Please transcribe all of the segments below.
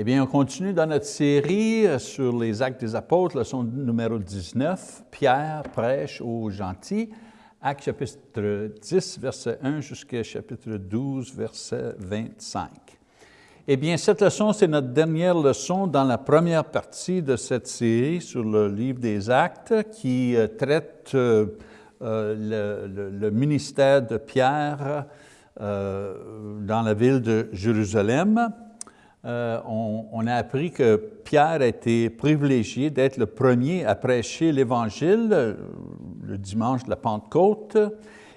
Eh bien, on continue dans notre série sur les actes des apôtres, leçon numéro 19, Pierre prêche aux gentils, acte chapitre 10, verset 1 jusqu'à chapitre 12, verset 25. Eh bien, cette leçon, c'est notre dernière leçon dans la première partie de cette série sur le livre des actes qui euh, traite euh, euh, le, ministère de Pierre dans la ville de Jérusalem. Euh, on, a appris que Pierre a été privilégié d'être le premier à prêcher l'Évangile le dimanche de la Pentecôte.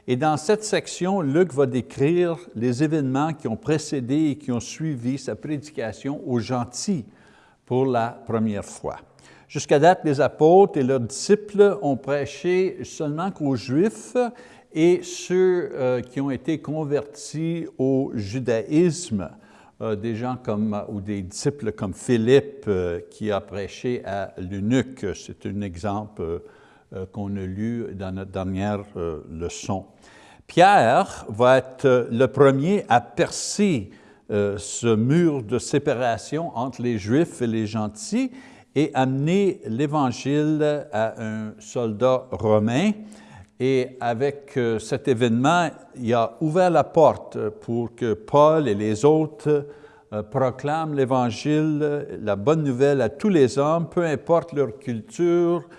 Et dans cette section, Luc va décrire les événements qui ont précédé et qui ont suivi sa prédication aux gentils pour la première fois. Jusqu'à date, les apôtres et leurs disciples ont prêché seulement qu'aux Juifs et ceux euh, qui ont été convertis au judaïsme. Euh, des gens comme, ou des disciples comme Philippe euh, qui a prêché à l'eunuque. C'est un exemple euh, qu'on a lu dans notre dernière leçon. Pierre va être le premier à percer ce mur de séparation entre les Juifs et les gentils et amener l'Évangile à un soldat romain et avec euh, cet événement, il a ouvert la porte pour que Paul et les autres euh, proclament l'Évangile, la bonne nouvelle à tous les hommes, peu importe leur culture,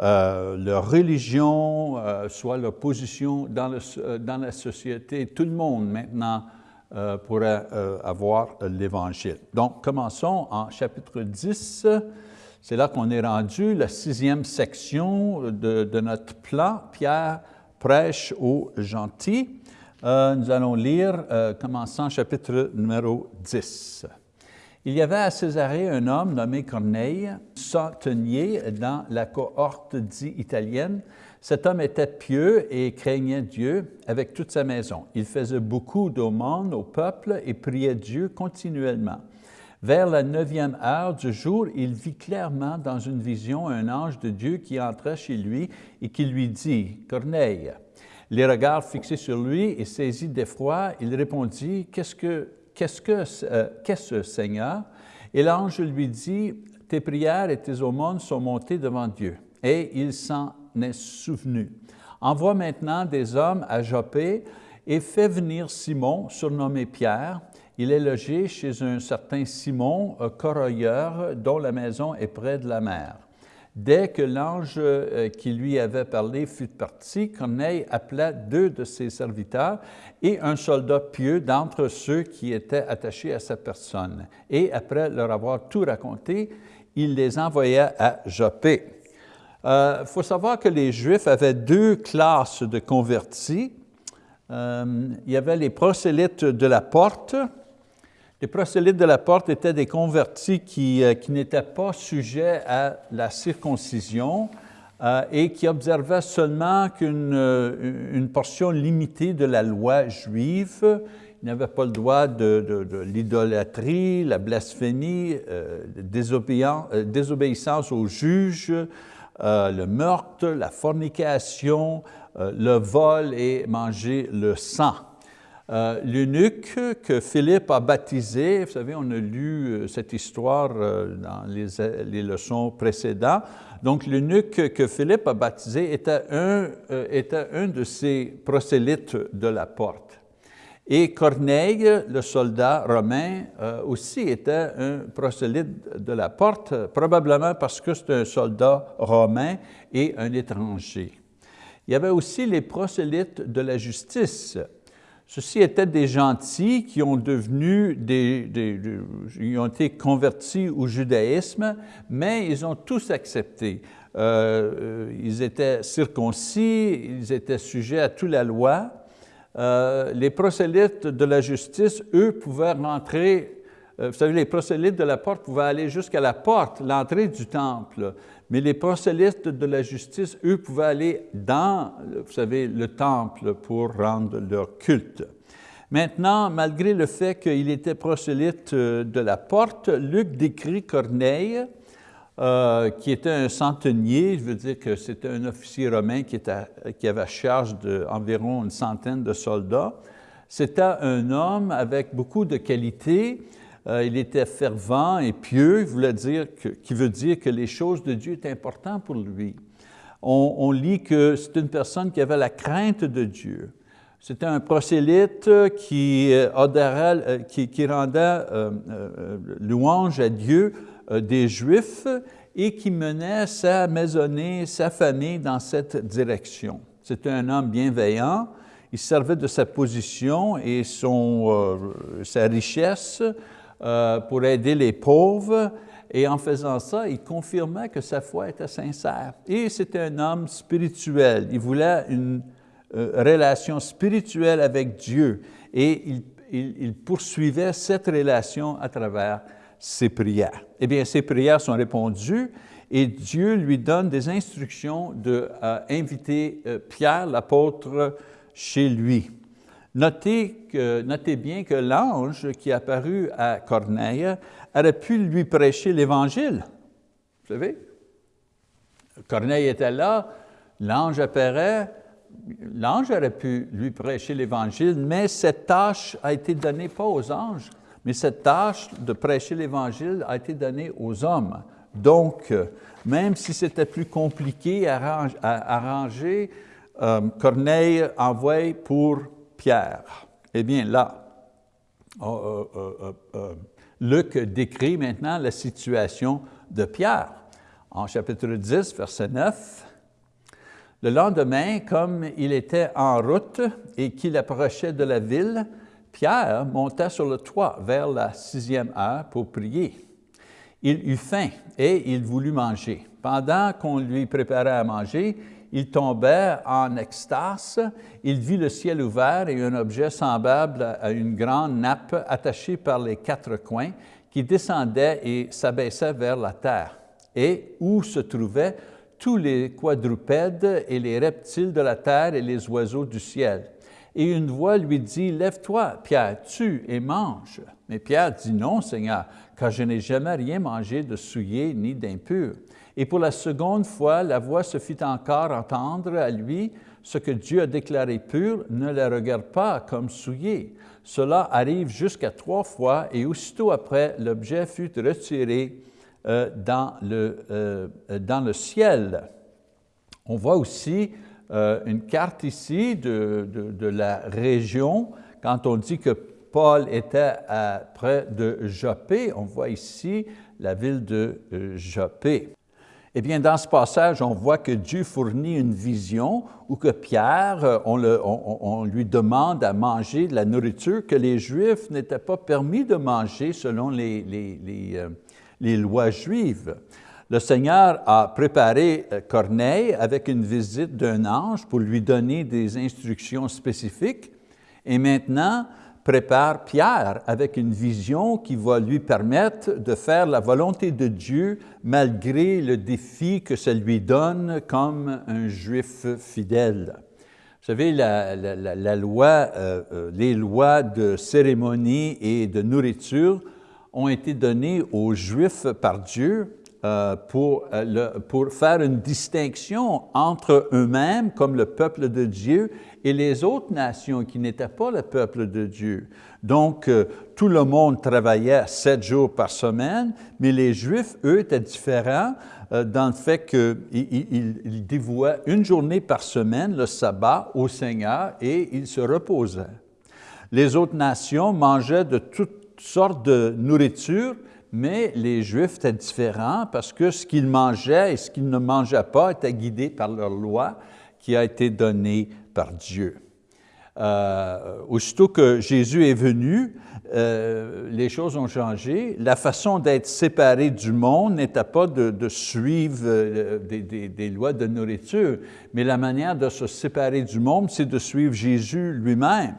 euh, leur religion, soit leur position dans, la société. Tout le monde maintenant pourrait avoir l'Évangile. Donc, commençons en chapitre 10, c'est là qu'on est rendu, la sixième section de, notre plan. Pierre prêche aux gentils. Euh, nous allons lire, euh, commençant chapitre numéro 10. Il y avait à Césarée un homme nommé Corneille, centenier dans la cohorte dit italienne. Cet homme était pieux et craignait Dieu avec toute sa maison. Il faisait beaucoup d'aumônes au peuple et priait Dieu continuellement. Vers la neuvième heure du jour, il vit clairement dans une vision un ange de Dieu qui entra chez lui et qui lui dit, « Corneille ». Les regards fixés sur lui et saisi d'effroi, il répondit, « Qu'est-ce que, qu'est-ce que, euh, qu'est-ce, Seigneur? » Et l'ange lui dit, « Tes prières et tes aumônes sont montées devant Dieu. » Et il s'en est souvenu. Envoie maintenant des hommes à Joppé et fais venir Simon, surnommé Pierre, il est logé chez un certain Simon, corroyeur, dont la maison est près de la mer. Dès que l'ange euh, qui lui avait parlé fut parti, Corneille appela deux de ses serviteurs et un soldat pieux d'entre ceux qui étaient attachés à sa personne. Et après leur avoir tout raconté, il les envoya à Joppé. Il euh, faut savoir que les Juifs avaient deux classes de convertis. Euh, il y avait les prosélytes de la porte, les prosélytes de la porte étaient des convertis qui, euh, n'étaient pas sujets à la circoncision euh, et qui observaient seulement qu'une euh, une portion limitée de la loi juive. Ils n'avaient pas le droit de, de, l'idolâtrie, la blasphémie, euh, désobéissance aux juges, le meurtre, la fornication, le vol et manger le sang. Euh, l'eunuque que Philippe a baptisé, vous savez, on a lu euh, cette histoire euh, dans les, leçons précédentes, donc l'eunuque que Philippe a baptisé était un, était un de ces prosélytes de la porte. Et Corneille, le soldat romain, aussi était un prosélyte de la porte, probablement parce que c'est un soldat romain et un étranger. Il y avait aussi les prosélytes de la justice, Ceux-ci étaient des gentils qui ont, devenu ont été convertis au judaïsme, mais ils ont tous accepté. Euh, ils étaient circoncis, ils étaient sujets à toute la loi. Euh, les prosélytes de la justice, eux, pouvaient rentrer euh, vous savez, les prosélytes de la porte pouvaient aller jusqu'à la porte, l'entrée du temple, mais les prosélytes de la justice, eux, pouvaient aller dans, vous savez, le temple pour rendre leur culte. Maintenant, malgré le fait qu'il était prosélyte euh, de la porte, Luc décrit Corneille, euh, qui était un centenier, je veux dire que c'était un officier romain qui, avait charge d'environ une centaine de soldats. C'était un homme avec beaucoup de qualités, Euh, il était fervent et pieux, voulait dire que, qui veut dire que les choses de Dieu étaient importantes pour lui. On, lit que c'est une personne qui avait la crainte de Dieu. C'était un prosélyte qui, euh, qui, rendait louange à Dieu des Juifs et qui menait sa maisonnée, sa famille dans cette direction. C'était un homme bienveillant, il servait de sa position et son, euh, sa richesse euh, pour aider les pauvres, et en faisant ça, il confirmait que sa foi était sincère. Et c'était un homme spirituel, il voulait une euh, relation spirituelle avec Dieu, et il, poursuivait cette relation à travers ses prières. Eh bien, ses prières sont répondues et Dieu lui donne des instructions d'inviter euh, Pierre, l'apôtre, chez lui. Notez, que, notez bien que l'ange qui est apparu à Corneille aurait pu lui prêcher l'Évangile. Vous savez? Corneille était là, l'ange apparaît, l'ange aurait pu lui prêcher l'Évangile, mais cette tâche a été donnée pas aux anges, mais cette tâche de prêcher l'Évangile a été donnée aux hommes. Donc, même si c'était plus compliqué à arranger, euh, Corneille envoie pour Eh bien là, oh, euh, euh, Luc décrit maintenant la situation de Pierre. En chapitre 10, verset 9, le lendemain, comme il était en route et qu'il approchait de la ville, Pierre monta sur le toit vers la sixième heure pour prier. Il eut faim et il voulut manger. Pendant qu'on lui préparait à manger, il tombait en extase, il vit le ciel ouvert et un objet semblable à une grande nappe attachée par les quatre coins qui descendait et s'abaissait vers la terre, et où se trouvaient tous les quadrupèdes et les reptiles de la terre et les oiseaux du ciel. Et une voix lui dit, « Lève-toi, Pierre, tue et mange. » Mais Pierre dit, « Non, Seigneur, car je n'ai jamais rien mangé de souillé ni d'impur. » Et pour la seconde fois, la voix se fit encore entendre à lui, ce que Dieu a déclaré pur, ne le regarde pas comme souillé. Cela arrive jusqu'à trois fois, et aussitôt après, l'objet fut retiré euh, dans, le, euh, dans le ciel. On voit aussi euh, une carte ici de, de, la région. Quand on dit que Paul était près de Joppé, on voit ici la ville de Joppé. Eh bien, dans ce passage, on voit que Dieu fournit une vision où que Pierre, euh, on, lui demande à manger de la nourriture que les Juifs n'étaient pas permis de manger selon les, les, euh, lois juives. Le Seigneur a préparé euh, Corneille avec une visite d'un ange pour lui donner des instructions spécifiques. Et maintenant, prépare Pierre avec une vision qui va lui permettre de faire la volonté de Dieu malgré le défi que ça lui donne comme un juif fidèle. Vous savez, la, loi, euh, euh, les lois de cérémonie et de nourriture ont été données aux Juifs par Dieu euh, pour, pour faire une distinction entre eux-mêmes comme le peuple de Dieu et les autres nations qui n'étaient pas le peuple de Dieu. Donc, euh, tout le monde travaillait sept jours par semaine, mais les Juifs, eux, étaient différents euh, dans le fait qu'ils dévouaient une journée par semaine, le sabbat, au Seigneur et ils se reposaient. Les autres nations mangeaient de toutes sortes de nourriture, mais les Juifs étaient différents parce que ce qu'ils mangeaient et ce qu'ils ne mangeaient pas était guidé par leur loi qui a été donnée par Dieu. Euh, aussitôt que Jésus est venu, euh, les choses ont changé. La façon d'être séparé du monde n'était pas de, suivre euh, des, lois de nourriture, mais la manière de se séparer du monde, c'est de suivre Jésus lui-même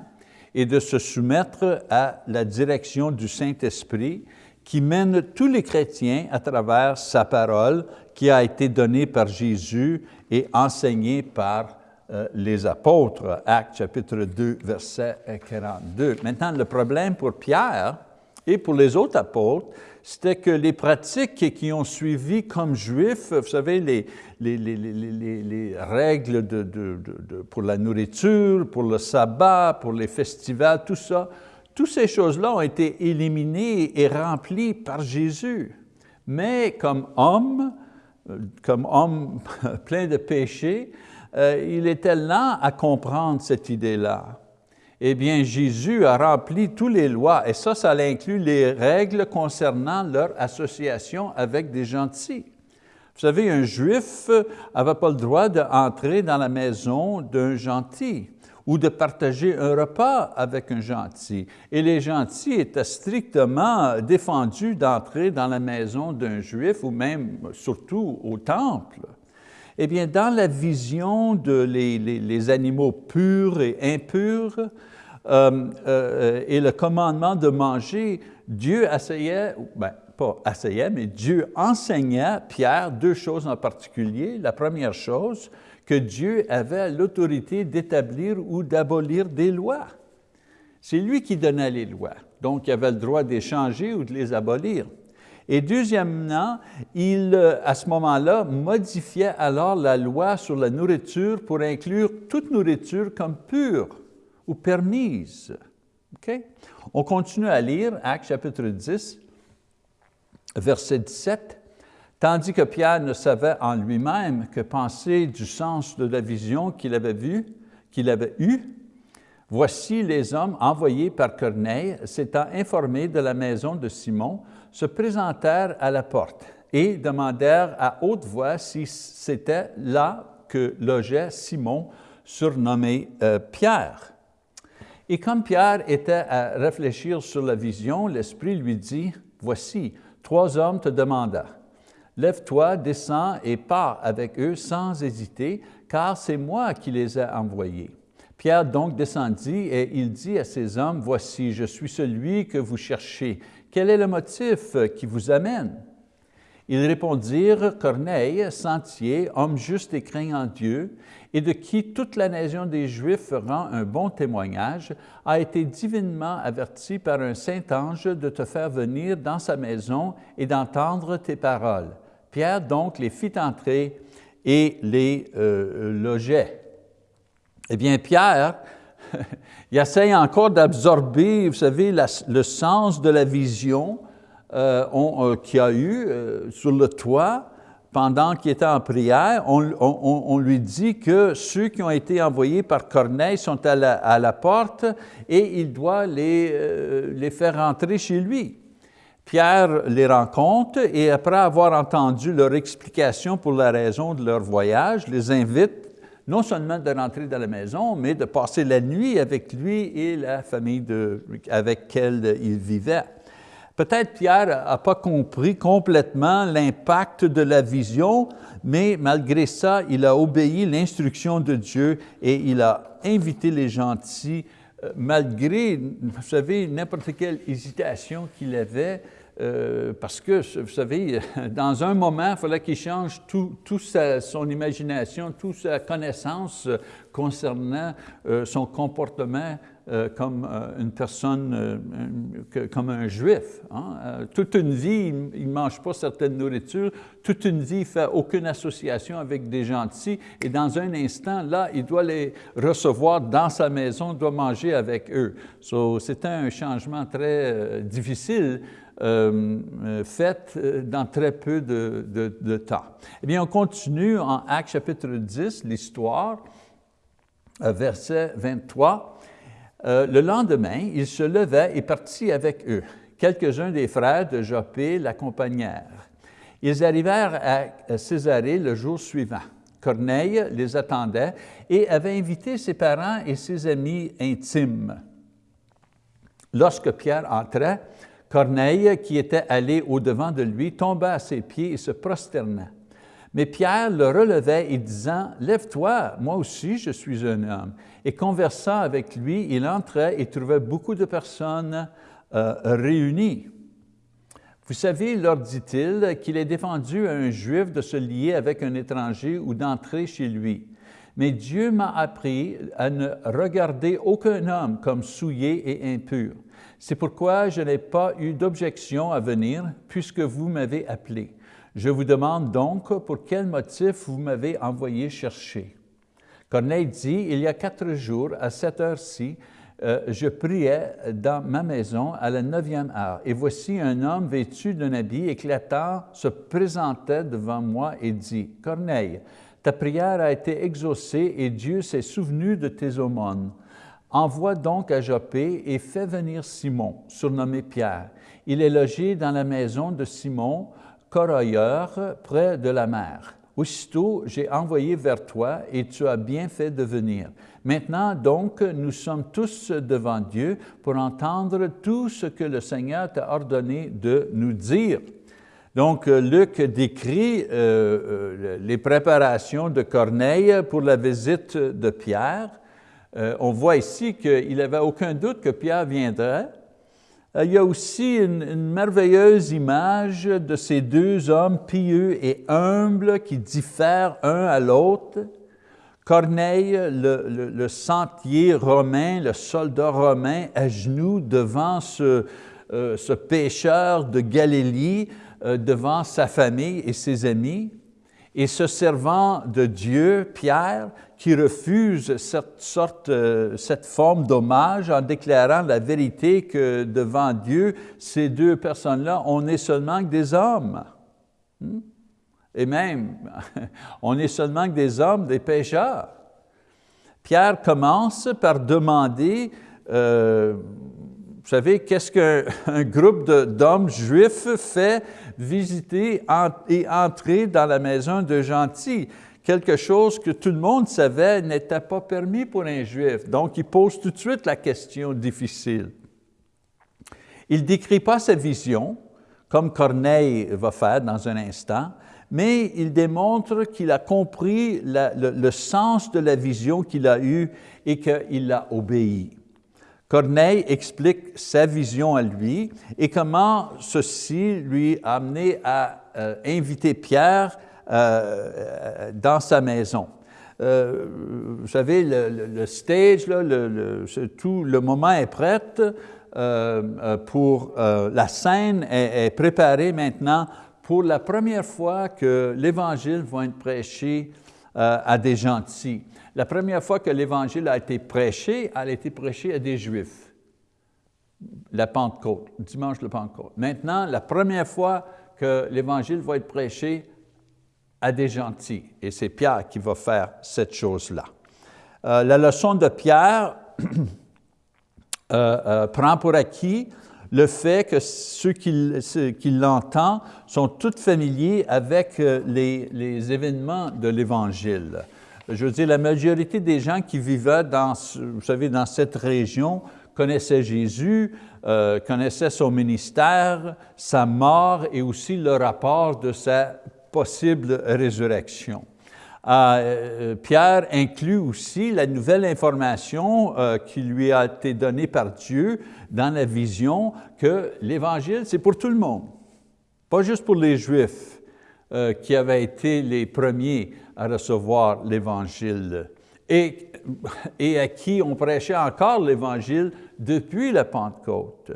et de se soumettre à la direction du Saint-Esprit qui mène tous les chrétiens à travers sa parole qui a été donnée par Jésus et enseignée par euh, les apôtres, Actes chapitre 2, verset 42. Maintenant, le problème pour Pierre et pour les autres apôtres, c'était que les pratiques qui ont suivi comme juifs, vous savez, les, les, les, les règles de, de, de, pour la nourriture, pour le sabbat, pour les festivals, tout ça, toutes ces choses-là ont été éliminées et remplies par Jésus. Mais comme homme, euh, comme homme plein de péchés, euh, il était lent à comprendre cette idée-là. Eh bien, Jésus a rempli toutes les lois, et ça, ça inclut les règles concernant leur association avec des gentils. Vous savez, un juif n'avait pas le droit d'entrer dans la maison d'un gentil ou de partager un repas avec un gentil. Et les gentils étaient strictement défendus d'entrer dans la maison d'un juif ou même surtout au temple. Eh bien, dans la vision de les, animaux purs et impurs euh, euh, et le commandement de manger, Dieu essayait, ben, pas essayait, mais Dieu enseignait Pierre deux choses en particulier. La première chose, que Dieu avait l'autorité d'établir ou d'abolir des lois. C'est lui qui donnait les lois, donc il avait le droit d'échanger ou de les abolir. Et deuxièmement, il, euh, à ce moment-là, modifiait alors la loi sur la nourriture pour inclure toute nourriture comme pure ou permise. On continue à lire Actes chapitre 10, verset 17. Tandis que Pierre ne savait en lui-même que penser du sens de la vision qu'il avait vue, qu'il avait eue, voici les hommes envoyés par Corneille, s'étant informés de la maison de Simon, se présentèrent à la porte et demandèrent à haute voix si c'était là que logeait Simon, surnommé euh, Pierre. Et comme Pierre était à réfléchir sur la vision, l'Esprit lui dit, « Voici, trois hommes te demandent. Lève-toi, descends et pars avec eux sans hésiter, car c'est moi qui les ai envoyés. » Pierre donc descendit et il dit à ces hommes, « Voici, je suis celui que vous cherchez. Quel est le motif qui vous amène? Ils répondirent, Corneille, sentier, homme juste et craignant Dieu, et de qui toute la nation des Juifs rend un bon témoignage, a été divinement averti par un saint ange de te faire venir dans sa maison et d'entendre tes paroles. Pierre donc les fit entrer et les euh, logeait. Eh bien, Pierre, il essaye encore d'absorber, vous savez, le sens de la vision euh, euh, qu'il a eu euh, sur le toit pendant qu'il était en prière. On, lui dit que ceux qui ont été envoyés par Corneille sont à la, porte et il doit les, les faire rentrer chez lui. Pierre les rencontre et après avoir entendu leur explication pour la raison de leur voyage, les invite non seulement de rentrer dans la maison, mais de passer la nuit avec lui et la famille avec laquelle il vivait. Peut-être Pierre n'a pas compris complètement l'impact de la vision, mais malgré ça, il a obéi l'instruction de Dieu et il a invité les gentils, malgré, vous savez, n'importe quelle hésitation qu'il avait, euh, parce que, vous savez, dans un moment, il fallait qu'il change toute tout son imagination, toute sa connaissance euh, concernant euh, son comportement comme une personne, comme un juif. Hein. toute une vie, il ne mange pas certaines nourritures, toute une vie, il ne fait aucune association avec des gentils, et dans un instant, là, il doit les recevoir dans sa maison, doit manger avec eux. So, C'était un changement très difficile, euh, euh, faite euh, dans très peu de, temps. Eh bien, on continue en Actes chapitre 10, l'histoire, verset 23. Le lendemain, il se levait et partit avec eux. Quelques-uns des frères de Joppé l'accompagnèrent. Ils arrivèrent à Césarée le jour suivant. Corneille les attendait et avait invité ses parents et ses amis intimes. Lorsque Pierre entrait, Corneille, qui était allé au-devant de lui, tomba à ses pieds et se prosterna. Mais Pierre le relevait et disant, « Lève-toi, moi aussi je suis un homme. » Et conversant avec lui, il entrait et trouvait beaucoup de personnes euh, réunies. Vous savez, leur dit-il, qu'il est défendu à un Juif de se lier avec un étranger ou d'entrer chez lui. Mais Dieu m'a appris à ne regarder aucun homme comme souillé et impur. C'est pourquoi je n'ai pas eu d'objection à venir, puisque vous m'avez appelé. Je vous demande donc pour quel motif vous m'avez envoyé chercher? Corneille dit, il y a quatre jours, à cette heure-ci, euh, je priais dans ma maison à la neuvième heure, et voici un homme vêtu d'un habit éclatant se présentait devant moi et dit, « Corneille, ta prière a été exaucée et Dieu s'est souvenu de tes aumônes. Envoie donc à Joppé et fais venir Simon, surnommé Pierre. Il est logé dans la maison de Simon, corroyeur, près de la mer. Aussitôt, j'ai envoyé vers toi et tu as bien fait de venir. Maintenant, donc, nous sommes tous devant Dieu pour entendre tout ce que le Seigneur t'a ordonné de nous dire. Donc, Luc décrit euh, euh, les préparations de Corneille pour la visite de Pierre. Euh, on voit ici qu'il n'avait aucun doute que Pierre viendrait. Il y a aussi une, merveilleuse image de ces deux hommes pieux et humbles qui diffèrent un à l'autre. Corneille, le, sentier romain, le soldat romain, à genoux devant ce, euh, ce pécheur de Galilée, euh, devant sa famille et ses amis, et ce servant de Dieu, Pierre, qui refuse cette, sorte, euh, cette forme d'hommage en déclarant la vérité que devant Dieu, ces deux personnes-là, on n'est seulement que des hommes. Hmm? Et même, on est seulement que des hommes, des pécheurs. Pierre commence par demander, euh, vous savez, qu'est-ce qu'un groupe d'hommes juifs fait visiter et entrer dans la maison de gentils? Quelque chose que tout le monde savait n'était pas permis pour un juif. Donc, il pose tout de suite la question difficile. Il ne décrit pas sa vision, comme Corneille va faire dans un instant, mais il démontre qu'il a compris le, sens de la vision qu'il a eue et qu'il l'a obéi. Corneille explique sa vision à lui et comment ceci lui a amené à euh, inviter Pierre euh, dans sa maison. Euh, vous savez, le, stage, là, tout le moment est prêt pour la scène est, préparée maintenant pour la première fois que l'Évangile va être prêché euh, à des gentils. La première fois que l'Évangile a été prêché, elle a été prêchée à des Juifs. La Pentecôte, dimanche de Pentecôte. Maintenant, la première fois que l'Évangile va être prêché à des gentils, et c'est Pierre qui va faire cette chose-là. Euh, la leçon de Pierre euh, prend pour acquis le fait que ceux qui, l'entendent sont tous familiers avec euh, les, événements de l'Évangile. Je veux dire, la majorité des gens qui vivaient dans, vous savez, dans cette région connaissaient Jésus, euh, connaissaient son ministère, sa mort et aussi le rapport de sa possible résurrection. Euh, Pierre inclut aussi la nouvelle information qui lui a été donnée par Dieu dans la vision que l'Évangile, c'est pour tout le monde, pas juste pour les Juifs euh, qui avaient été les premiers à recevoir l'Évangile et, à qui on prêchait encore l'Évangile depuis la Pentecôte.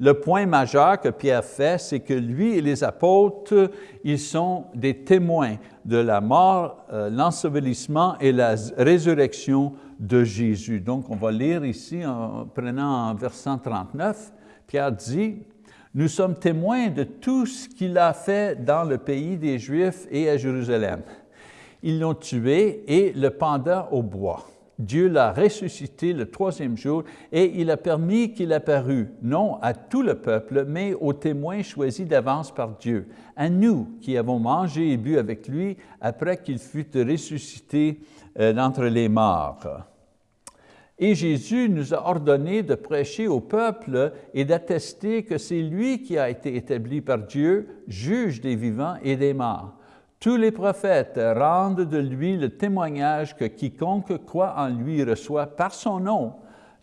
Le point majeur que Pierre fait, c'est que lui et les apôtres, ils sont des témoins de la mort, euh, l'ensevelissement et la résurrection de Jésus. Donc, on va lire ici, en prenant en verset 39, Pierre dit, « Nous sommes témoins de tout ce qu'il a fait dans le pays des Juifs et à Jérusalem. Ils l'ont tué et le pendant au bois. Dieu l'a ressuscité le troisième jour et il a permis qu'il apparût, non à tout le peuple, mais aux témoins choisis d'avance par Dieu, à nous qui avons mangé et bu avec lui après qu'il fut ressuscité euh, d'entre les morts. Et Jésus nous a ordonné de prêcher au peuple et d'attester que c'est lui qui a été établi par Dieu, juge des vivants et des morts. Tous les prophètes rendent de lui le témoignage que quiconque croit en lui reçoit par son nom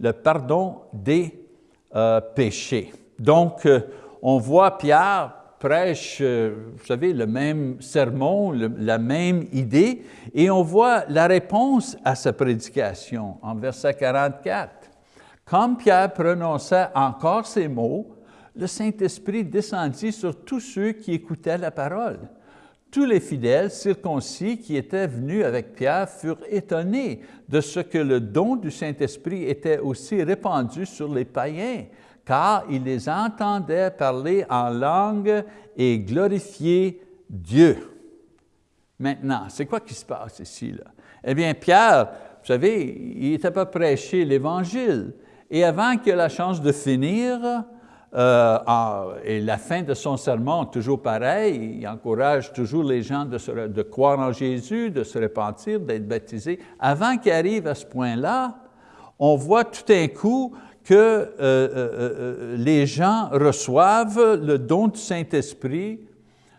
le pardon des euh, péchés. Donc, euh, on voit Pierre prêche, euh, vous savez, le même sermon, la même idée, et on voit la réponse à sa prédication en verset 44. Comme Pierre prononçait encore ces mots, le Saint-Esprit descendit sur tous ceux qui écoutaient la parole. tous les fidèles circoncis qui étaient venus avec Pierre furent étonnés de ce que le don du Saint-Esprit était aussi répandu sur les païens, car ils les entendaient parler en langue et glorifier Dieu. Maintenant, c'est quoi qui se passe ici? Là? Eh bien, Pierre, vous savez, il était pas prêcher l'Évangile. Et avant qu'il ait la chance de finir, euh, et la fin de son sermon, toujours pareil, il encourage toujours les gens de, de croire en Jésus, de se repentir, d'être baptisés. Avant qu'il arrive à ce point-là, on voit tout d'un coup que euh, euh, les gens reçoivent le don du Saint-Esprit,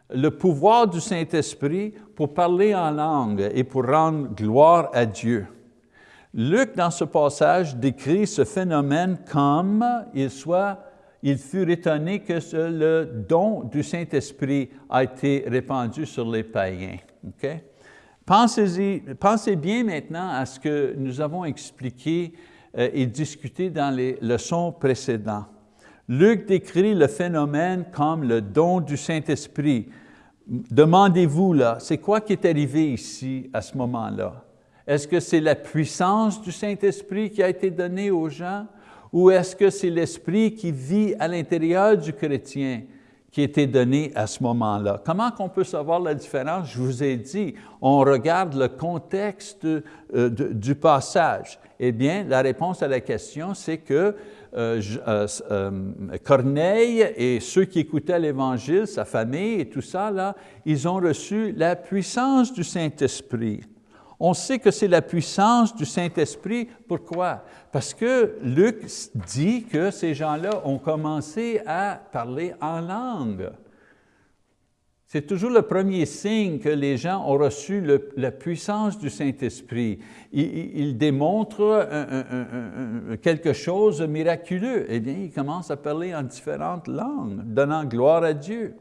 le pouvoir du Saint-Esprit pour parler en langue et pour rendre gloire à Dieu. Luc, dans ce passage, décrit ce phénomène comme il soit ils furent étonnés que le don du Saint-Esprit a été répandu sur les païens. Pensez, pensez bien maintenant à ce que nous avons expliqué euh, et discuté dans les leçons précédentes. Luc décrit le phénomène comme le don du Saint-Esprit. Demandez-vous là, c'est quoi qui est arrivé ici à ce moment-là? Est-ce que c'est la puissance du Saint-Esprit qui a été donnée aux gens? ou est-ce que c'est l'Esprit qui vit à l'intérieur du chrétien? Qui était donné à ce moment-là? Comment qu'on peut savoir la différence? Je vous ai dit, on regarde le contexte euh, du passage. Eh bien, la réponse à la question, c'est que euh, euh, Corneille et ceux qui écoutaient l'Évangile, sa famille et tout ça, là, ils ont reçu la puissance du Saint-Esprit. On sait que c'est la puissance du Saint-Esprit. Pourquoi? Parce que Luc dit que ces gens-là ont commencé à parler en langue. C'est toujours le premier signe que les gens ont reçu la puissance du Saint-Esprit. Il, démontre quelque chose de miraculeux. Eh bien, ils commencent à parler en différentes langues, donnant gloire à Dieu.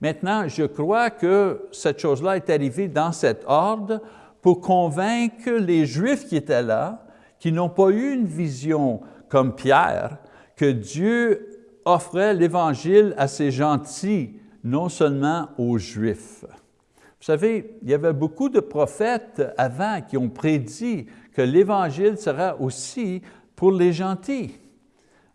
Maintenant, je crois que cette chose-là est arrivée dans cet ordre pour convaincre les Juifs qui étaient là, qui n'ont pas eu une vision comme Pierre, que Dieu offrait l'Évangile à ses gentils, non seulement aux Juifs. Vous savez, il y avait beaucoup de prophètes avant qui ont prédit que l'Évangile sera aussi pour les gentils.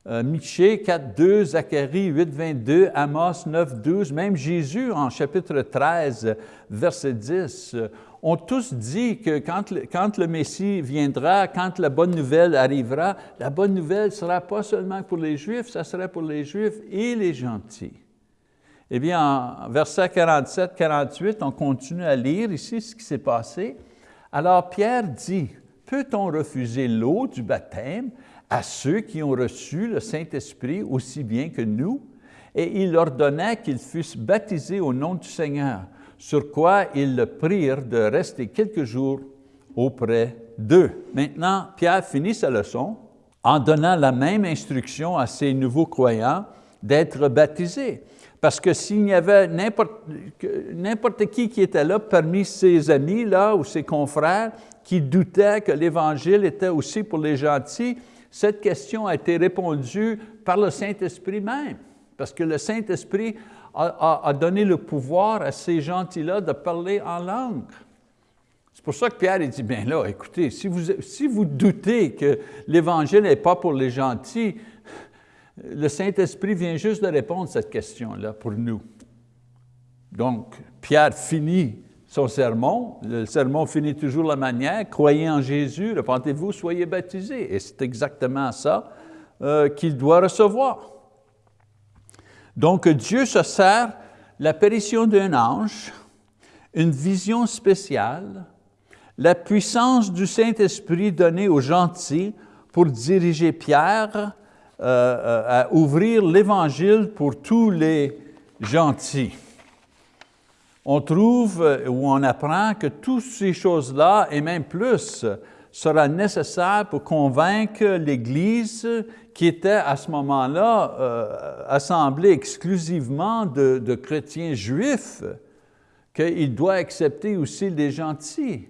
Euh, Michée 4, 2, Zacharie 8, 22, Amos 9, 12, même Jésus en chapitre 13, verset 10, ont tous dit que quand le, Messie viendra, quand la bonne nouvelle arrivera, la bonne nouvelle ne sera pas seulement pour les Juifs, ça sera pour les Juifs et les gentils. Eh bien, en verset 47-48, on continue à lire ici ce qui s'est passé. Alors Pierre dit, peut-on refuser l'eau du baptême à ceux qui ont reçu le Saint-Esprit aussi bien que nous? Et il ordonna qu'ils fussent baptisés au nom du Seigneur sur quoi ils le prirent de rester quelques jours auprès d'eux. Maintenant, Pierre finit sa leçon en donnant la même instruction à ses nouveaux croyants d'être baptisés. Parce que s'il y avait n'importe qui qui était là parmi ses amis là, ou ses confrères qui doutaient que l'Évangile était aussi pour les gentils, cette question a été répondue par le Saint-Esprit même. Parce que le Saint-Esprit a, donné le pouvoir à ces gentils-là de parler en langue. C'est pour ça que Pierre dit, bien là, écoutez, si vous, si vous doutez que l'Évangile n'est pas pour les gentils, le Saint-Esprit vient juste de répondre à cette question-là pour nous. Donc, Pierre finit son sermon. Le sermon finit toujours la manière, croyez en Jésus, repentez-vous, soyez baptisés. Et c'est exactement ça euh, qu'il doit recevoir. Donc Dieu se sert l'apparition d'un ange, une vision spéciale, la puissance du Saint-Esprit donnée aux gentils pour diriger Pierre euh, euh, à ouvrir l'Évangile pour tous les gentils. On trouve euh, ou on apprend que toutes ces choses-là, et même plus, sera nécessaire pour convaincre l'Église qui était à ce moment-là euh, assemblée exclusivement de, chrétiens juifs, qu'il doit accepter aussi les gentils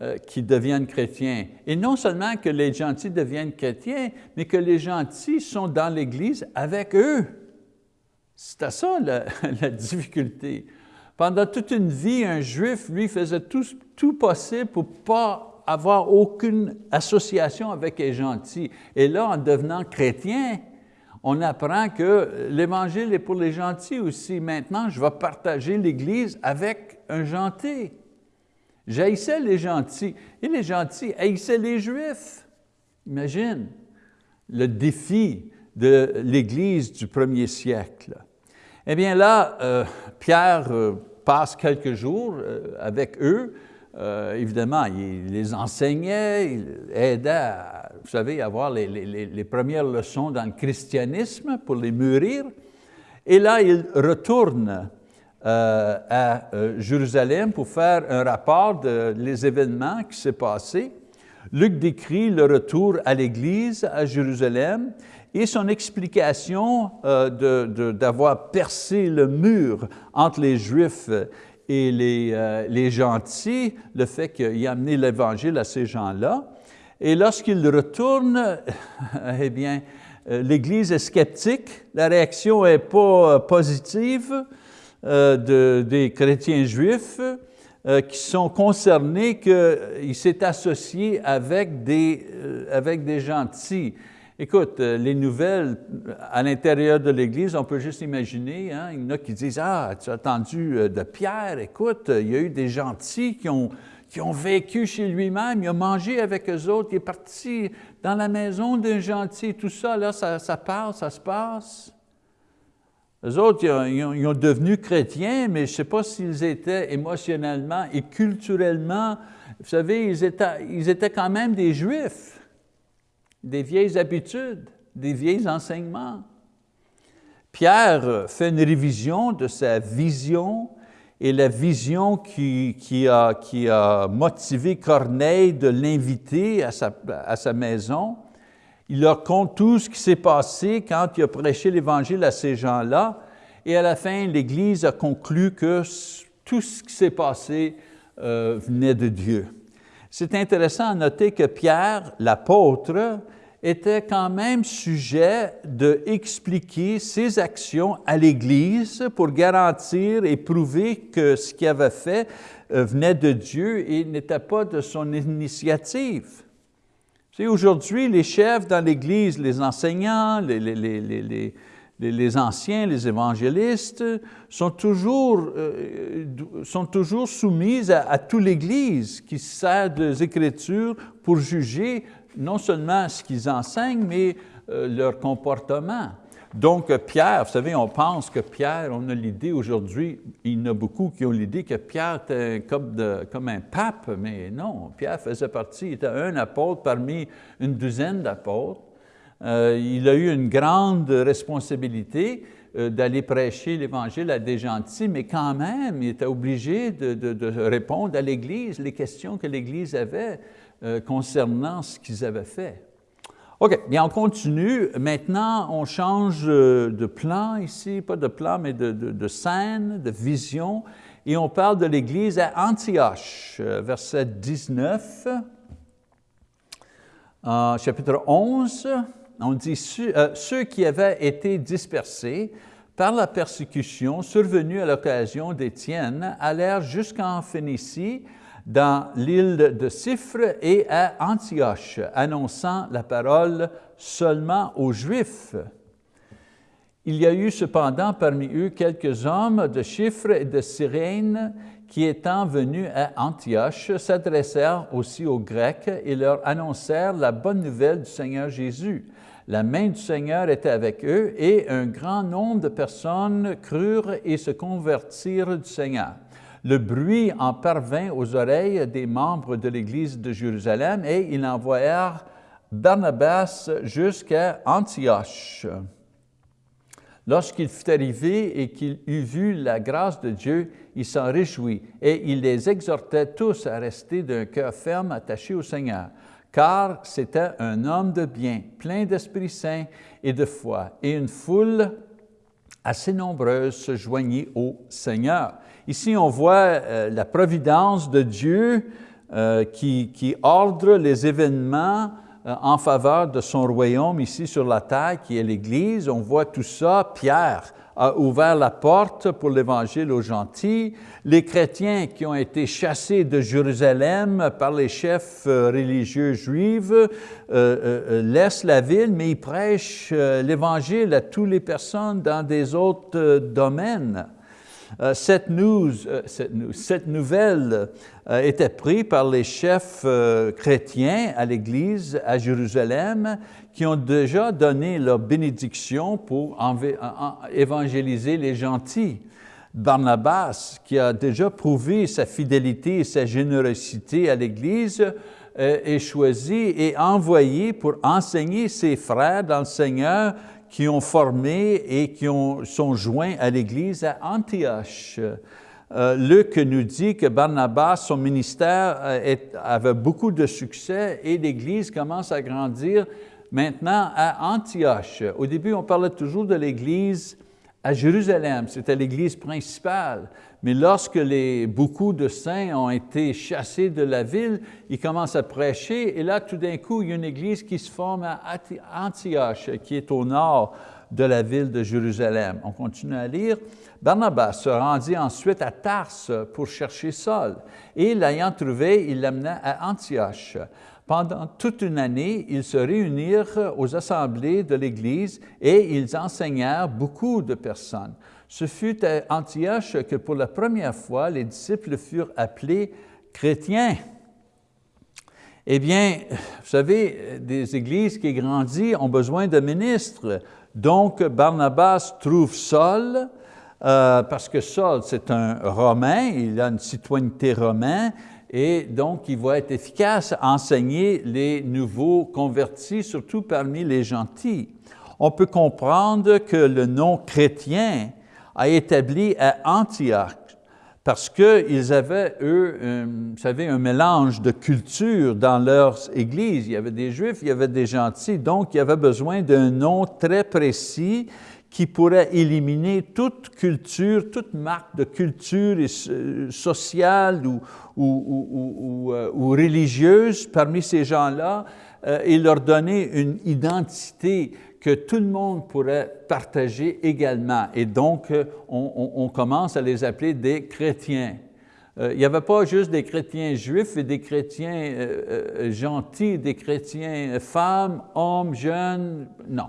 euh, qui deviennent chrétiens. Et non seulement que les gentils deviennent chrétiens, mais que les gentils sont dans l'Église avec eux. C'est à ça la difficulté. Pendant toute une vie, un Juif, lui, faisait tout, tout possible pour ne pas avoir aucune association avec les gentils. Et là, en devenant chrétien, on apprend que l'Évangile est pour les gentils aussi. Maintenant, je vais partager l'Église avec un gentil. J'haïssais les gentils, et les gentils haïssaient les Juifs. Imagine le défi de l'Église du premier siècle. Eh bien là, euh, Pierre euh, passe quelques jours euh, avec eux. Euh, évidemment, il les enseignait, il aidait à, vous savez, avoir les, premières leçons dans le christianisme pour les mûrir. Et là, il retourne euh, à Jérusalem pour faire un rapport des événements qui s'est passé. Luc décrit le retour à l'Église à Jérusalem et son explication euh, d'avoir percé le mur entre les Juifs et les, euh, les gentils, le fait qu'il a amené l'Évangile à ces gens-là. Et lorsqu'il retourne, eh bien, euh, l'Église est sceptique, la réaction n'est pas positive de, des chrétiens juifs qui sont concernés qu'il s'est associé avec des, avec des gentils. Écoute, euh, les nouvelles à l'intérieur de l'Église, on peut juste imaginer, hein, il y en a qui disent, ah, tu as entendu euh, de Pierre, écoute, il y a eu des gentils qui ont, qui ont vécu chez lui-même, il a mangé avec eux autres, il est parti dans la maison d'un gentil, tout ça, là, ça, ça parle, ça se passe. Les autres, ils ont, ils ont, devenu chrétiens, mais je ne sais pas s'ils étaient émotionnellement et culturellement, vous savez, ils étaient, ils étaient quand même des Juifs des vieilles habitudes, des vieilles enseignements. Pierre fait une révision de sa vision et la vision qui, a, qui a, motivé Corneille de l'inviter à sa, à sa, maison. Il leur compte tout ce qui s'est passé quand il a prêché l'Évangile à ces gens-là. Et à la fin, l'Église a conclu que tout ce qui s'est passé euh, venait de Dieu. C'est intéressant à noter que Pierre, l'apôtre, était quand même sujet d'expliquer ses actions à l'Église pour garantir et prouver que ce qu'il avait fait euh, venait de Dieu et n'était pas de son initiative. Aujourd'hui, les chefs dans l'Église, les enseignants, les, les, les, les, anciens, les évangélistes, sont toujours, euh, sont toujours soumis à, à toute l'Église qui sert des Écritures pour juger non seulement ce qu'ils enseignent, mais euh, leur comportement. Donc Pierre, vous savez, on pense que Pierre, on a l'idée aujourd'hui, il y en a beaucoup qui ont l'idée que Pierre était comme, un pape, mais non, Pierre faisait partie, il était un apôtre parmi une douzaine d'apôtres. Euh, il a eu une grande responsabilité euh, d'aller prêcher l'Évangile à des gentils, mais quand même, il était obligé de répondre à l'Église, les questions que l'Église avait. Euh, concernant ce qu'ils avaient fait. OK, bien on continue. Maintenant, on change euh, de plan ici, pas de plan, mais de, scène, de vision, et on parle de l'Église à Antioche, euh, verset 19, chapitre 11, on dit ceux qui avaient été dispersés par la persécution survenue à l'occasion d'Étienne allèrent jusqu'en Phénicie, dans l'île de Cypre et à Antioche, annonçant la parole seulement aux Juifs. Il y a eu cependant parmi eux quelques hommes de Chypre et de Cyrène qui, étant venus à Antioche, s'adressèrent aussi aux Grecs et leur annoncèrent la bonne nouvelle du Seigneur Jésus. La main du Seigneur était avec eux et un grand nombre de personnes crurent et se convertirent du Seigneur. Le bruit en parvint aux oreilles des membres de l'Église de Jérusalem et ils envoyèrent Barnabas jusqu'à Antioche. Lorsqu'il fut arrivé et qu'il eut vu la grâce de Dieu, il s'en réjouit et il les exhortait tous à rester d'un cœur ferme attaché au Seigneur, car c'était un homme de bien, plein d'Esprit Saint et de foi, et une foule assez nombreuse se joignit au Seigneur. Ici, on voit euh, la providence de Dieu euh, qui, ordre les événements euh, en faveur de son royaume ici sur la terre, qui est l'Église. On voit tout ça. Pierre a ouvert la porte pour l'Évangile aux gentils. Les chrétiens qui ont été chassés de Jérusalem par les chefs religieux juifs laissent la ville, mais ils prêchent l'Évangile à toutes les personnes dans des autres domaines. Cette, news, cette, nouvelle était prise par les chefs chrétiens à l'Église à Jérusalem qui ont déjà donné leur bénédiction pour évangéliser les gentils. Barnabas, qui a déjà prouvé sa fidélité et sa générosité à l'Église, euh, est choisi et envoyé pour enseigner ses frères dans le Seigneur qui ont formé et qui ont, sont joints à l'Église à Antioche. Euh, Luc nous dit que Barnabas, son ministère euh, avait beaucoup de succès et l'Église commence à grandir maintenant à Antioche. Au début, on parlait toujours de l'Église à Jérusalem, c'était l'Église principale. Mais lorsque beaucoup de saints ont été chassés de la ville, ils commencent à prêcher, et là, tout d'un coup, il y a une église qui se forme à Antioche, qui est au nord de la ville de Jérusalem. On continue à lire. Barnabas se rendit ensuite à Tarse pour chercher Saul, et l'ayant trouvé, il l'amena à Antioche. Pendant toute une année, ils se réunirent aux assemblées de l'Église et ils enseignèrent beaucoup de personnes. Ce fut à Antioche que pour la première fois, les disciples furent appelés chrétiens. Eh bien, vous savez, des églises qui grandissent ont besoin de ministres. Donc, Barnabas trouve Saul, euh, parce que Saul, c'est un Romain, il a une citoyenneté romaine, et donc il va être efficace à enseigner les nouveaux convertis, surtout parmi les gentils. On peut comprendre que le nom chrétien a établi à Antioche parce qu'ils avaient, eux, vous savez, un mélange de cultures dans leurs églises. Il y avait des Juifs, il y avait des gentils, donc il y avait besoin d'un nom très précis qui pourrait éliminer toute culture, toute marque de culture euh, sociale euh, ou, religieuse parmi ces gens-là euh, et leur donner une identité que tout le monde pourrait partager également. Et donc, on, on commence à les appeler des chrétiens. il n'y avait pas juste des chrétiens juifs et des chrétiens gentils, des chrétiens femmes, hommes, jeunes, non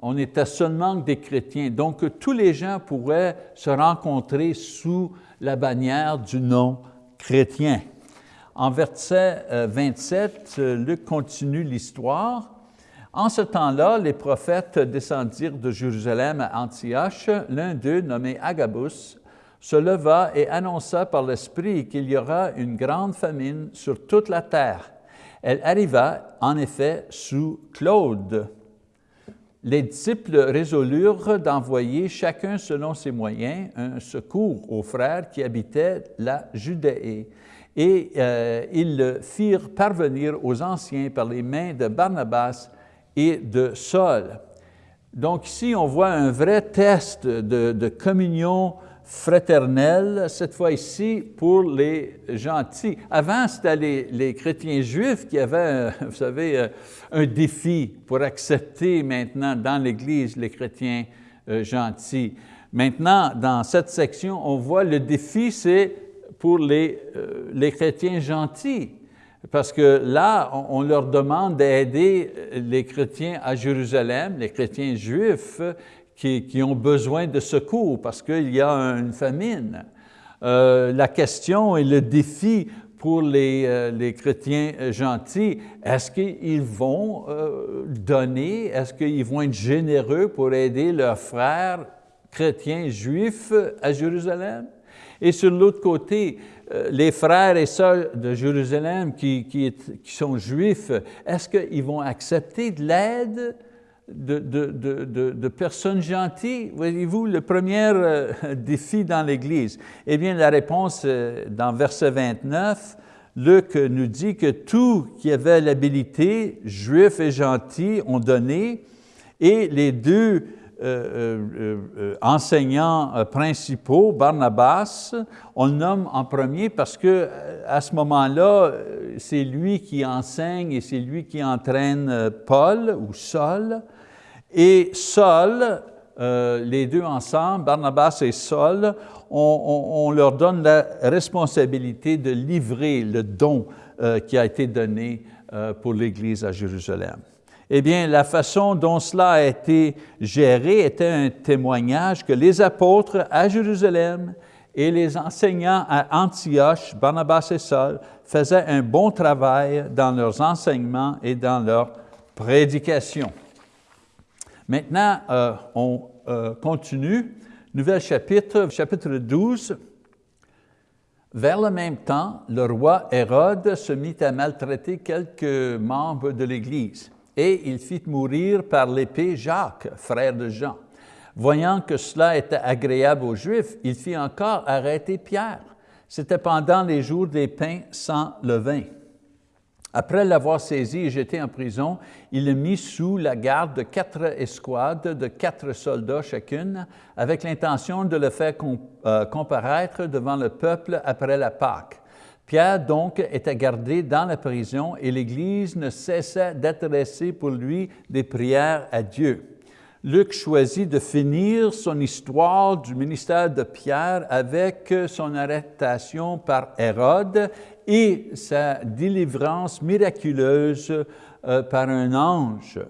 on était seulement des chrétiens. Donc, tous les gens pourraient se rencontrer sous la bannière du nom chrétien. En verset 27, euh, Luc continue l'histoire. En ce temps-là, les prophètes descendirent de Jérusalem à Antioche. L'un d'eux, nommé Agabus, se leva et annonça par l'Esprit qu'il y aura une grande famine sur toute la terre. Elle arriva en effet sous Claude, les disciples résolurent d'envoyer chacun selon ses moyens un secours aux frères qui habitaient la Judée. Et euh, ils le firent parvenir aux anciens par les mains de Barnabas et de Saul. Donc ici, on voit un vrai test de, de communion fraternelle, cette fois ici pour les gentils. Avant, c'était les, chrétiens juifs qui avaient, vous savez, euh, un défi pour accepter maintenant dans l'Église les chrétiens euh, gentils. Maintenant, dans cette section, on voit le défi, c'est pour les, euh, les chrétiens gentils. Parce que là, on leur demande d'aider les chrétiens à Jérusalem, les chrétiens juifs, qui, ont besoin de secours parce qu'il y a une famine. Euh, la question et le défi pour les, euh, les chrétiens gentils, est-ce qu'ils vont euh, donner, est-ce qu'ils vont être généreux pour aider leurs frères chrétiens juifs à Jérusalem? Et sur l'autre côté, les frères et sœurs de Jérusalem qui, qui sont juifs, est-ce qu'ils vont accepter de l'aide de, personnes gentilles? Voyez-vous, le premier euh, défi dans l'Église? Eh bien, la réponse euh, dans verset 29, Luc nous dit que tous qui avaient l'habilité, juifs et gentils, ont donné, et les deux enseignants principaux, Barnabas, on le nomme en premier parce que à ce moment-là, c'est lui qui enseigne et c'est lui qui entraîne Paul ou Saul. Et Saul, euh, les deux ensemble, Barnabas et Saul, on, leur donne la responsabilité de livrer le don euh, qui a été donné euh, pour l'Église à Jérusalem. Eh bien, la façon dont cela a été géré était un témoignage que les apôtres à Jérusalem et les enseignants à Antioche, Barnabas et Saul, faisaient un bon travail dans leurs enseignements et dans leur prédication. Maintenant, euh, on euh, continue. Nouvel chapitre, chapitre 12. Vers le même temps, le roi Hérode se mit à maltraiter quelques membres de l'Église et il fit mourir par l'épée Jacques, frère de Jean. Voyant que cela était agréable aux Juifs, il fit encore arrêter Pierre. C'était pendant les jours des pains sans levain. Après l'avoir saisi et jeté en prison, il le mit sous la garde de quatre escouades de quatre soldats chacune, avec l'intention de le faire euh, comparaître devant le peuple après la Pâque. Pierre donc était gardé dans la prison et l'Église ne cessait d'adresser pour lui des prières à Dieu. Luc choisit de finir son histoire du ministère de Pierre avec son arrestation par Hérode et sa délivrance miraculeuse euh, par un ange.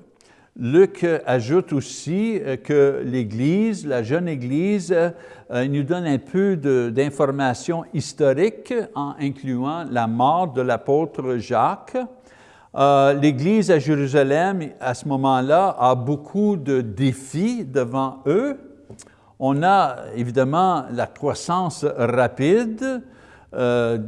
Luc ajoute aussi euh, que l'Église, la jeune Église, euh, nous donne un peu d'informations historiques en incluant la mort de l'apôtre Jacques. L'Église à Jérusalem, à ce moment-là, a beaucoup de défis devant eux. On a évidemment la croissance rapide, euh,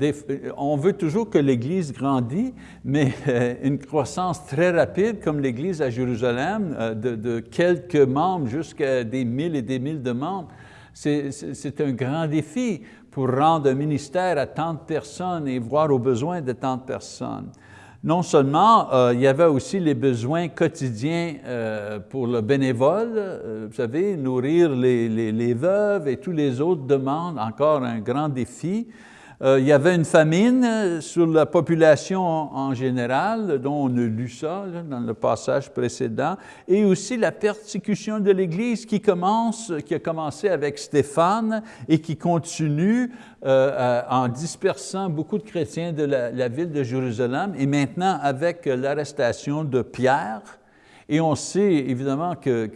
on veut toujours que l'Église grandisse, mais euh, une croissance très rapide comme l'Église à Jérusalem, euh, de, quelques membres jusqu'à des mille et des mille de membres, c'est un grand défi pour rendre un ministère à tant de personnes et voir aux besoins de tant de personnes. Non seulement, il y avait aussi les besoins quotidiens pour le bénévole, vous savez, nourrir les, les, veuves et tous les autres demandes, encore un grand défi. Euh, il y avait une famine euh, sur la population en, général, dont on a lu ça dans le passage précédent, et aussi la persécution de l'Église qui commence, qui a commencé avec Stéphane et qui continue euh, en dispersant beaucoup de chrétiens de la, ville de Jérusalem, et maintenant avec l'arrestation de Pierre, et on sait évidemment que,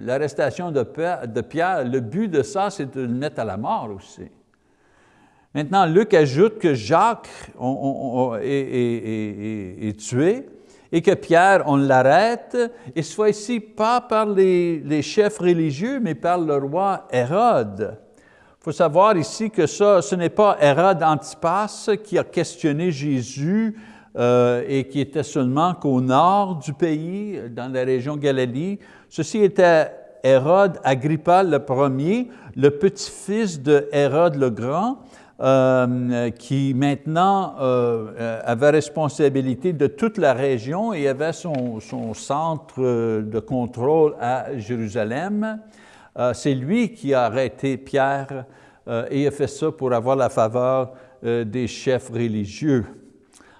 l'arrestation de, de Pierre, le but de ça, c'est de le mettre à la mort aussi. Maintenant, Luc ajoute que Jacques est, tué et que Pierre, on l'arrête, et ce fois-ci pas par les, chefs religieux, mais par le roi Hérode. Il faut savoir ici que ça, ce n'est pas Hérode Antipas qui a questionné Jésus euh, et qui était seulement qu'au nord du pays, dans la région Galilée. Ceci était Hérode Agrippa le premier, le petit-fils de Hérode le Grand, euh, qui maintenant euh, euh, avait responsabilité de toute la région et avait son, centre de contrôle à Jérusalem. C'est lui qui a arrêté Pierre et a fait ça pour avoir la faveur des chefs religieux.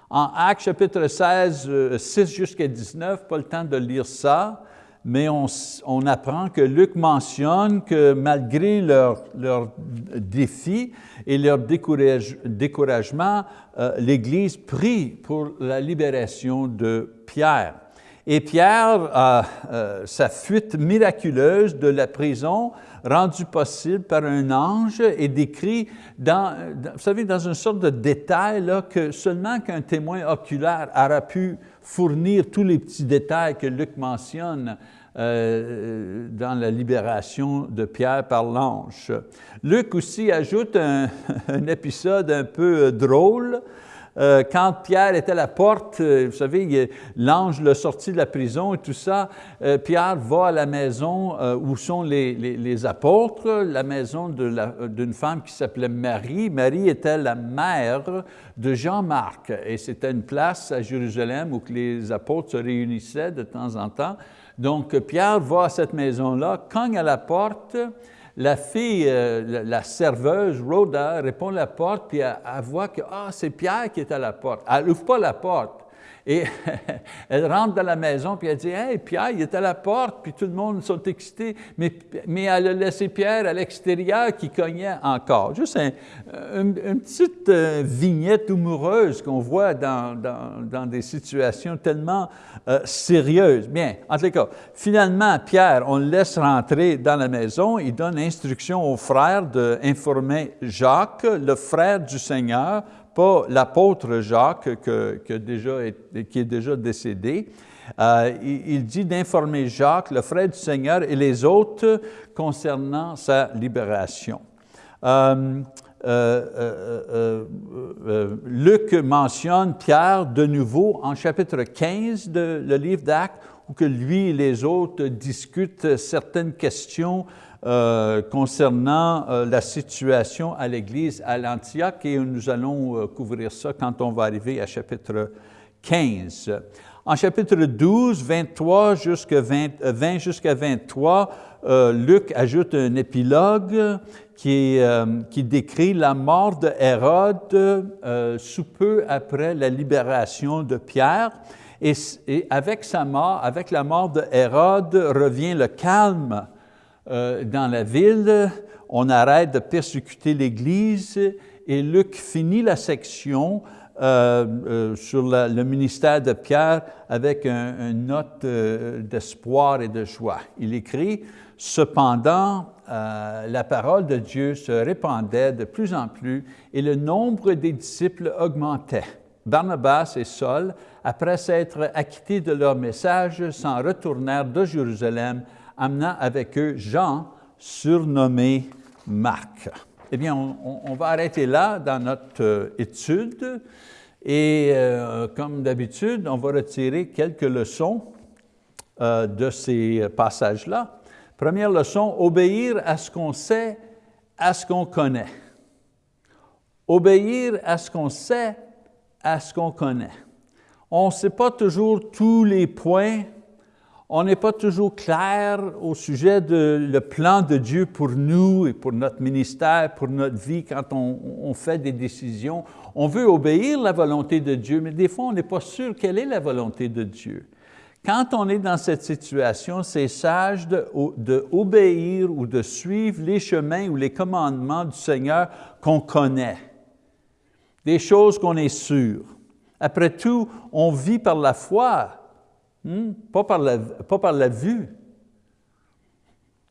En Actes chapitre 16, 6 jusqu'à 19, pas le temps de lire ça, mais on, apprend que Luc mentionne que malgré leurs leur défis et leur découragement, euh, l'Église prie pour la libération de Pierre. Et Pierre, a euh, sa fuite miraculeuse de la prison, rendue possible par un ange, est décrit dans, vous savez, dans une sorte de détail là, que seulement qu'un témoin oculaire aura pu fournir tous les petits détails que Luc mentionne euh, dans la libération de Pierre par l'ange. Luc aussi ajoute un, épisode un peu euh, drôle. Euh, quand Pierre était à la porte, vous savez, l'ange l'a sorti de la prison et tout ça, Pierre va à la maison où sont les, apôtres, la maison d'une femme qui s'appelait Marie. Marie était la mère de Jean-Marc et c'était une place à Jérusalem où les apôtres se réunissaient de temps en temps. Donc, Pierre va à cette maison-là, cogne à la porte, la fille, euh, la serveuse, Rhoda, répond à la porte, puis elle, voit que ah, c'est Pierre qui est à la porte. Elle n'ouvre pas la porte. Et elle rentre dans la maison, puis elle dit, « Hey, Pierre, il est à la porte, puis tout le monde sont excités. » Mais, mais elle a laissé Pierre à l'extérieur qui cognait encore. Juste une petite euh, vignette humoureuse qu'on voit dans, dans, des situations tellement euh, sérieuses. Bien, en tout cas, finalement, Pierre, on le laisse rentrer dans la maison, il donne instruction aux frères d'informer Jacques, le frère du Seigneur, pas l'apôtre Jacques déjà qui est déjà décédé. Euh, il, dit d'informer Jacques, le frère du Seigneur, et les autres concernant sa libération. Euh, euh, Luc mentionne Pierre de nouveau en chapitre 15 de le livre d'Actes, où que lui et les autres discutent certaines questions euh, concernant euh, la situation à l'Église à l'Antioche et nous allons euh, couvrir ça quand on va arriver à chapitre 15. En chapitre 12, 23 jusqu'à 20, 20 jusqu'à 23, Luc ajoute un épilogue qui, qui, décrit la mort de Hérode sous peu après la libération de Pierre. Et, et, avec sa mort, avec la mort de Hérode, revient le calme euh, dans la ville, on arrête de persécuter l'Église et Luc finit la section euh, euh, sur le ministère de Pierre avec une note d'espoir et de joie. Il écrit, « Cependant, la parole de Dieu se répandait de plus en plus et le nombre des disciples augmentait. Barnabas et Saul, après s'être acquittés de leur message, s'en retournèrent de Jérusalem amenant avec eux Jean, surnommé Marc. Eh bien, on, va arrêter là dans notre euh, étude et euh, comme d'habitude, on va retirer quelques leçons euh, de ces passages-là. Première leçon, obéir à ce qu'on sait, à ce qu'on connaît. Obéir à ce qu'on sait, à ce qu'on connaît. On ne sait pas toujours tous les points on n'est pas toujours clair au sujet de le plan de Dieu pour nous et pour notre ministère, pour notre vie quand on, fait des décisions. On veut obéir la volonté de Dieu, mais des fois on n'est pas sûr quelle est la volonté de Dieu. Quand on est dans cette situation, c'est sage d'obéir ou de suivre les chemins ou les commandements du Seigneur qu'on connaît, des choses qu'on est sûr. Après tout, on vit par la foi, Hmm? Pas, par la, pas par la vue.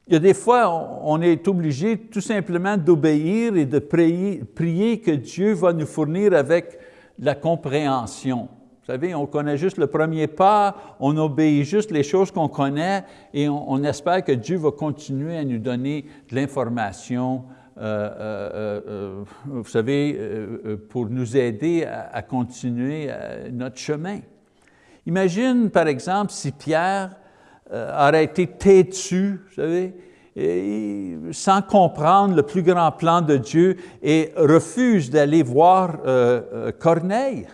Il y a des fois, on est obligé tout simplement d'obéir et de prier, que Dieu va nous fournir avec la compréhension. Vous savez, on connaît juste le premier pas, on obéit juste les choses qu'on connaît et on, espère que Dieu va continuer à nous donner de l'information, euh, euh, euh, vous savez, pour nous aider à continuer notre chemin. Imagine, par exemple, si Pierre euh, aurait été têtu, vous savez, sans comprendre le plus grand plan de Dieu et refuse d'aller voir euh, euh, Corneille.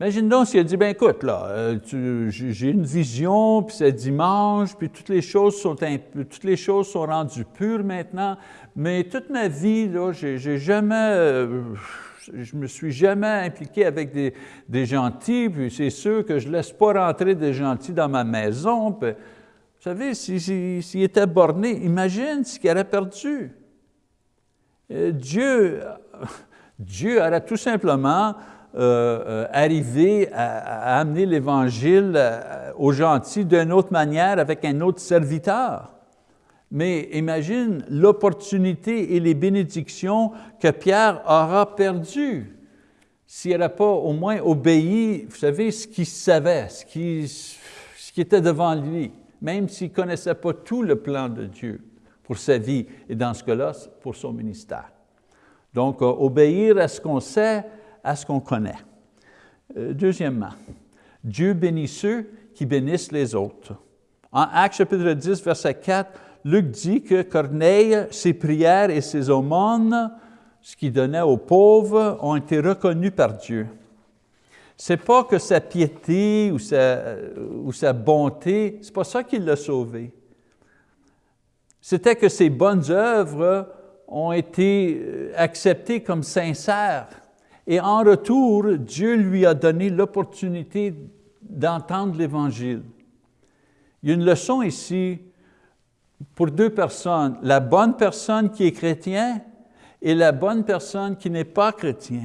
Imagine donc s'il a dit, ben écoute, là, j'ai une vision, puis c'est dimanche, puis toutes les choses sont toutes les choses sont rendues pures maintenant, mais toute ma vie, là, j'ai jamais je ne me suis jamais impliqué avec des, gentils, puis c'est sûr que je ne laisse pas rentrer des gentils dans ma maison. vous savez, s'il était borné, imagine ce qu'il aurait perdu. Euh, Dieu, Dieu aurait tout simplement euh, euh, arrivé à amener l'Évangile aux gentils d'une autre manière avec un autre serviteur. Mais imagine l'opportunité et les bénédictions que Pierre aura perdues s'il n'aurait pas au moins obéi, vous savez, ce qu'il savait, ce qui, ce qui était devant lui, même s'il ne connaissait pas tout le plan de Dieu pour sa vie et dans ce cas-là, pour son ministère. Donc, euh, obéir à ce qu'on sait, à ce qu'on connaît. Euh, deuxièmement, Dieu bénit ceux qui bénissent les autres. En Actes chapitre 10, verset 4, Luc dit que Corneille, ses prières et ses aumônes, ce qu'il donnait aux pauvres, ont été reconnus par Dieu. Ce n'est pas que sa piété ou sa, ou sa bonté, ce n'est pas ça qui l'a sauvé. C'était que ses bonnes œuvres ont été euh, acceptées comme sincères Et en retour, Dieu lui a donné l'opportunité d'entendre l'Évangile. Il y a une leçon ici pour deux personnes, la bonne personne qui est chrétien et la bonne personne qui n'est pas chrétien.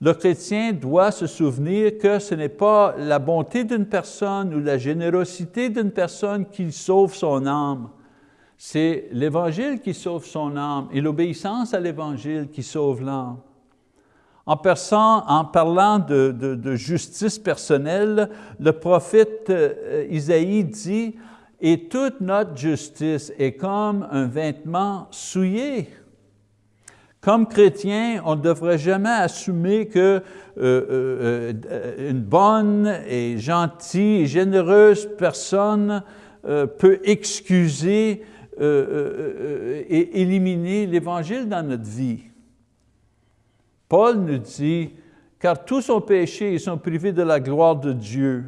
Le chrétien doit se souvenir que ce n'est pas la bonté d'une personne ou la générosité d'une personne qui sauve son âme. C'est l'Évangile qui sauve son âme et l'obéissance à l'Évangile qui sauve l'âme. En, parlant de, de, justice personnelle, le prophète euh, Isaïe dit « Et toute notre justice est comme un vêtement souillé. » Comme chrétien, on ne devrait jamais assumer que euh, euh, une bonne et gentille et généreuse personne peut excuser et éliminer l'Évangile dans notre vie. Paul nous dit, car tous ont péché et sont privés de la gloire de Dieu.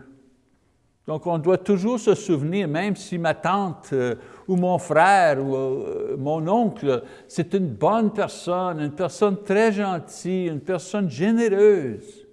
Donc on doit toujours se souvenir, même si ma tante euh, ou mon frère ou euh, mon oncle, c'est une bonne personne, une personne très gentille, une personne généreuse,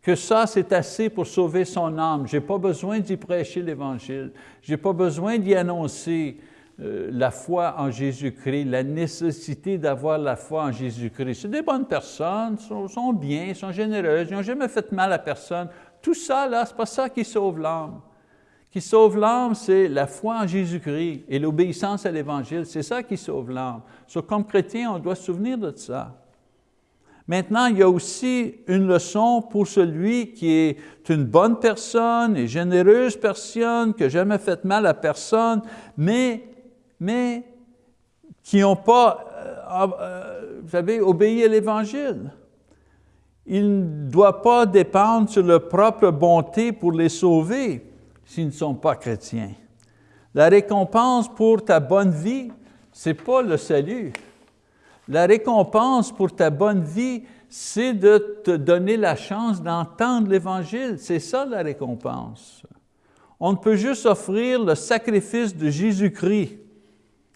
que ça c'est assez pour sauver son âme. Je n'ai pas besoin d'y prêcher l'Évangile, je n'ai pas besoin d'y annoncer euh, la foi en Jésus-Christ, la nécessité d'avoir la foi en Jésus-Christ. C'est des bonnes personnes, sont, sont bien, sont généreuses, ils n'ont jamais fait mal à personne. Tout ça, là, ce n'est pas ça qui sauve l'âme. Qui sauve l'âme, c'est la foi en Jésus-Christ et l'obéissance à l'Évangile. C'est ça qui sauve l'âme. comme chrétien, on doit se souvenir de ça. Maintenant, il y a aussi une leçon pour celui qui est une bonne personne et généreuse personne, qui n'a jamais fait mal à personne, mais mais qui n'ont pas, euh, euh, vous savez, obéi à l'Évangile. Il ne doit pas dépendre sur leur propre bonté pour les sauver s'ils ne sont pas chrétiens. La récompense pour ta bonne vie, ce n'est pas le salut. La récompense pour ta bonne vie, c'est de te donner la chance d'entendre l'Évangile. C'est ça la récompense. On ne peut juste offrir le sacrifice de Jésus-Christ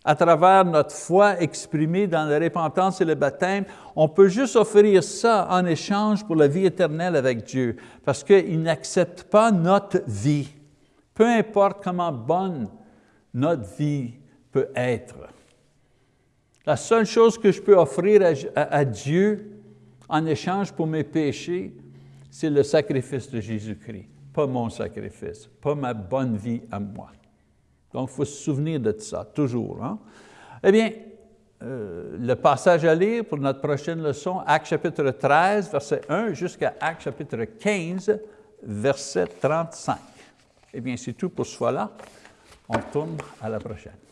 à travers notre foi exprimée dans la repentance et le baptême, on peut juste offrir ça en échange pour la vie éternelle avec Dieu, parce qu'il n'accepte pas notre vie, peu importe comment bonne notre vie peut être. La seule chose que je peux offrir à, Dieu en échange pour mes péchés, c'est le sacrifice de Jésus-Christ, pas mon sacrifice, pas ma bonne vie à moi. Donc, il faut se souvenir de ça, toujours. Hein? Eh bien, euh, le passage à lire pour notre prochaine leçon, Acte chapitre 13, verset 1, jusqu'à Acte chapitre 15, verset 35. Eh bien, c'est tout pour ce fois-là. On tourne à la prochaine.